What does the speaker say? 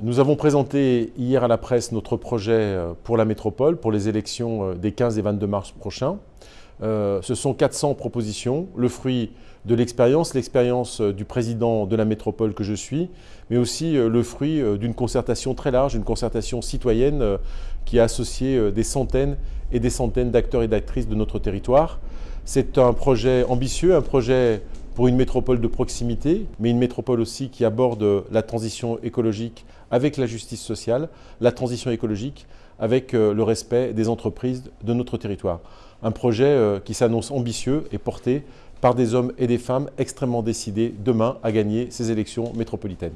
Nous avons présenté hier à la presse notre projet euh, pour la métropole, pour les élections euh, des 15 et 22 mars prochains. Euh, ce sont 400 propositions, le fruit de l'expérience, l'expérience du président de la métropole que je suis, mais aussi le fruit d'une concertation très large, une concertation citoyenne qui a associé des centaines et des centaines d'acteurs et d'actrices de notre territoire. C'est un projet ambitieux, un projet pour une métropole de proximité, mais une métropole aussi qui aborde la transition écologique avec la justice sociale, la transition écologique avec euh, le respect des entreprises de notre territoire. Un projet euh, qui s'annonce ambitieux et porté par des hommes et des femmes extrêmement décidés demain à gagner ces élections métropolitaines.